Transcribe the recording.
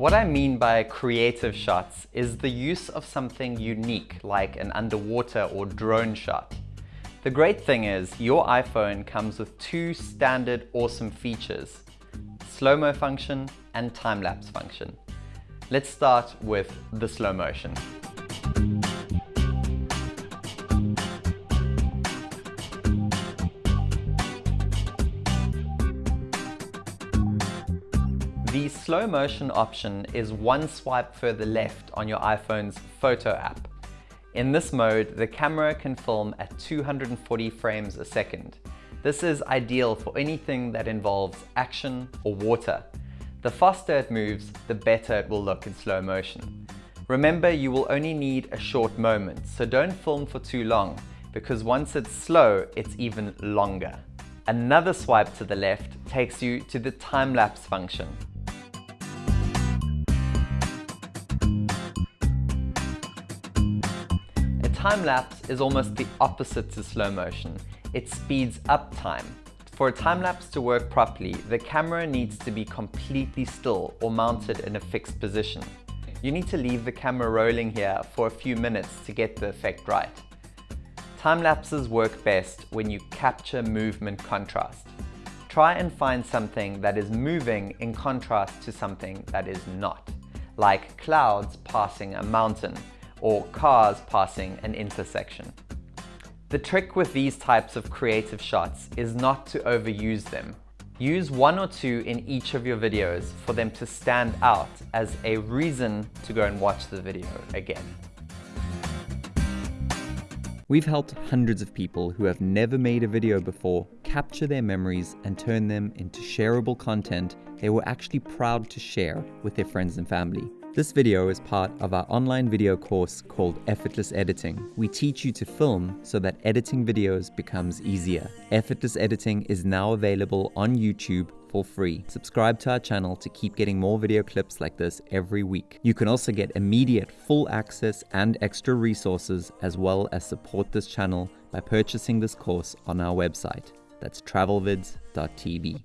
What I mean by creative shots is the use of something unique like an underwater or drone shot. The great thing is your iPhone comes with two standard awesome features, slow-mo function and time-lapse function. Let's start with the slow motion. The slow motion option is one swipe further left on your iPhone's photo app. In this mode, the camera can film at 240 frames a second. This is ideal for anything that involves action or water. The faster it moves, the better it will look in slow motion. Remember, you will only need a short moment, so don't film for too long, because once it's slow, it's even longer. Another swipe to the left takes you to the time-lapse function. Time-lapse is almost the opposite to slow motion. It speeds up time. For a time-lapse to work properly, the camera needs to be completely still or mounted in a fixed position. You need to leave the camera rolling here for a few minutes to get the effect right. Time-lapses work best when you capture movement contrast. Try and find something that is moving in contrast to something that is not, like clouds passing a mountain, or cars passing an intersection. The trick with these types of creative shots is not to overuse them. Use one or two in each of your videos for them to stand out as a reason to go and watch the video again. We've helped hundreds of people who have never made a video before capture their memories and turn them into shareable content they were actually proud to share with their friends and family. This video is part of our online video course called Effortless Editing. We teach you to film so that editing videos becomes easier. Effortless Editing is now available on YouTube for free. Subscribe to our channel to keep getting more video clips like this every week. You can also get immediate full access and extra resources as well as support this channel by purchasing this course on our website. That's travelvids.tv.